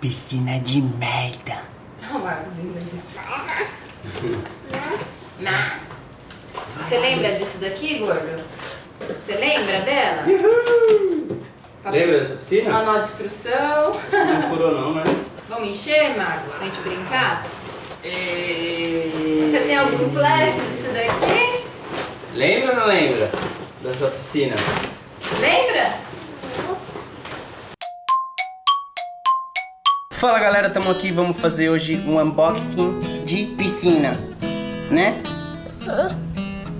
Piscina de merda. Não, Marcos, Não. Você lembra disso daqui, gordo? Você lembra dela? Uhul. Lembra dessa piscina? Manual de instrução. Não furou não, né? Vamos encher, Marcos, pra gente brincar? E... Você tem algum flash disso daqui? Lembra ou não lembra dessa piscina? Lembra? Fala galera, estamos aqui, vamos fazer hoje um unboxing de piscina, né?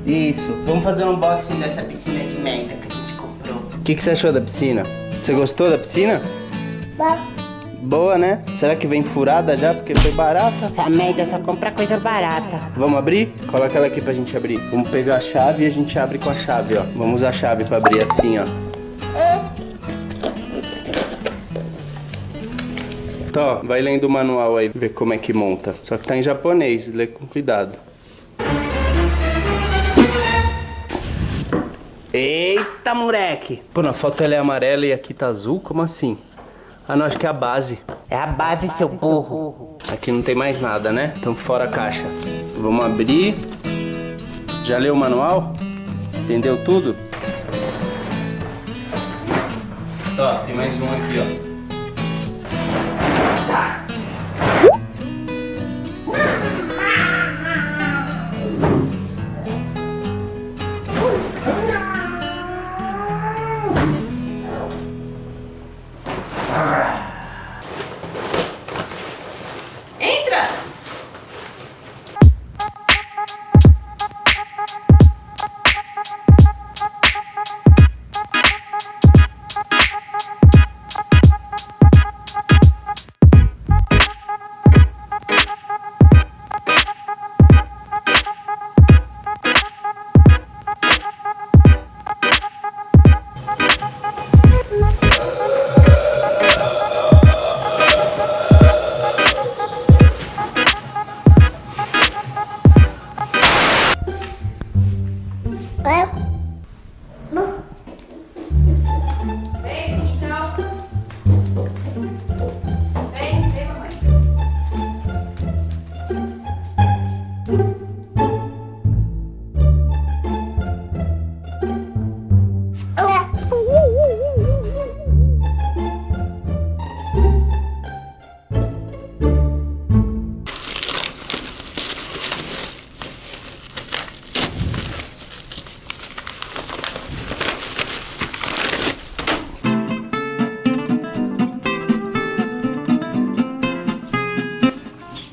Isso, vamos fazer um unboxing dessa piscina de merda que a gente comprou. O que, que você achou da piscina? Você gostou da piscina? Boa. Boa, né? Será que vem furada já? Porque foi barata. Essa merda só compra coisa barata. Vamos abrir? Coloca ela aqui pra gente abrir. Vamos pegar a chave e a gente abre com a chave, ó. Vamos usar a chave pra abrir assim, ó. Tó, vai lendo o manual aí, ver como é que monta. Só que tá em japonês, lê com cuidado. Eita, moleque! Pô, na foto ela é amarela e aqui tá azul? Como assim? Ah, não, acho que é a base. É a base, seu burro. Aqui não tem mais nada, né? Então fora a caixa. Vamos abrir. Já leu o manual? Entendeu tudo? Ó, tem mais um aqui, ó.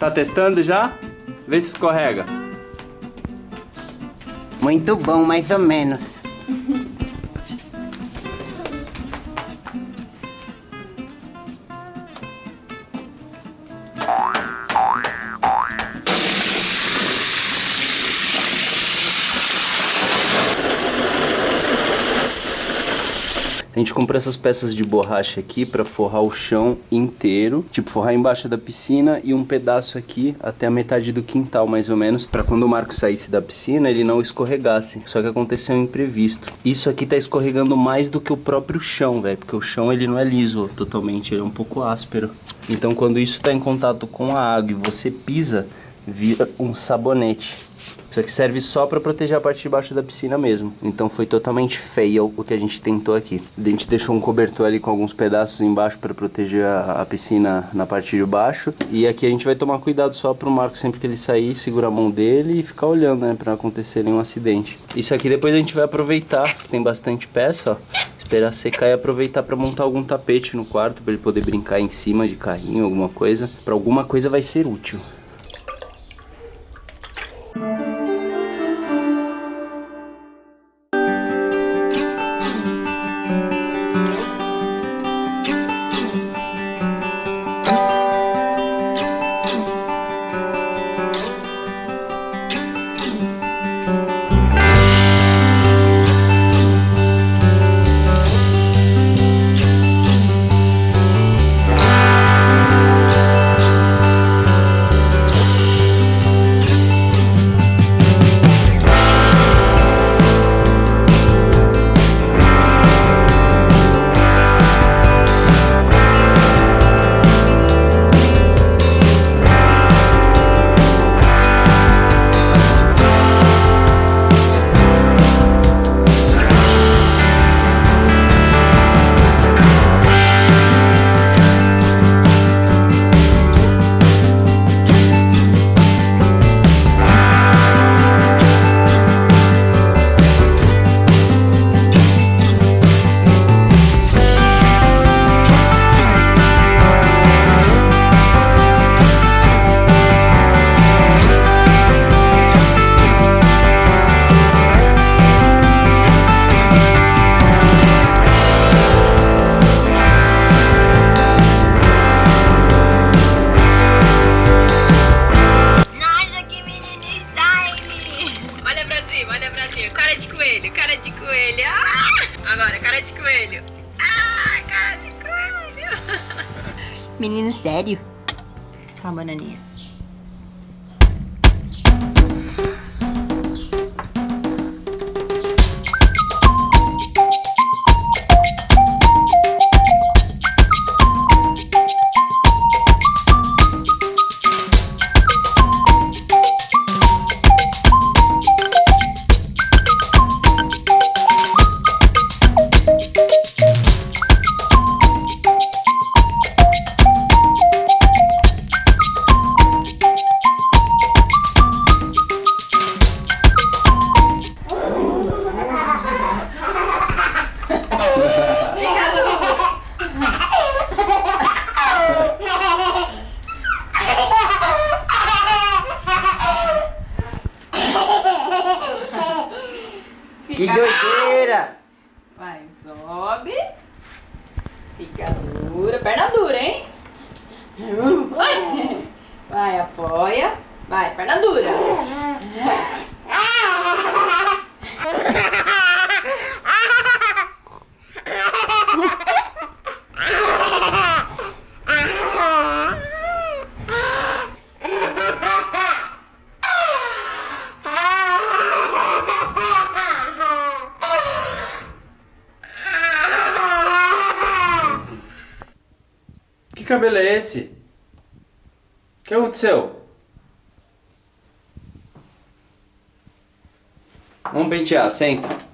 Tá testando já? Vê se escorrega. Muito bom, mais ou menos. A gente comprou essas peças de borracha aqui para forrar o chão inteiro, tipo forrar embaixo da piscina e um pedaço aqui até a metade do quintal mais ou menos, para quando o Marco saísse da piscina ele não escorregasse. Só que aconteceu um imprevisto. Isso aqui tá escorregando mais do que o próprio chão, velho, porque o chão ele não é liso totalmente, ele é um pouco áspero. Então quando isso tá em contato com a água e você pisa, vira um sabonete. Isso aqui serve só para proteger a parte de baixo da piscina mesmo. Então foi totalmente fail o que a gente tentou aqui. A gente deixou um cobertor ali com alguns pedaços embaixo para proteger a, a, piscina na parte de baixo. E aqui a gente vai tomar cuidado só pro Marco sempre que ele sair, segurar a mão dele e ficar olhando, né, para acontecer nenhum acidente. Isso aqui depois a gente vai aproveitar, tem bastante peça, ó esperar secar e aproveitar para montar algum tapete no quarto para ele poder brincar em cima de carrinho, alguma coisa. Para alguma coisa vai ser útil. Menino sério? Tá, bananinha. Dura. Perna dura, hein? Vai, vai apoia. Vai, perna dura. Que cabelo é esse? O que aconteceu? Vamos pentear, senta.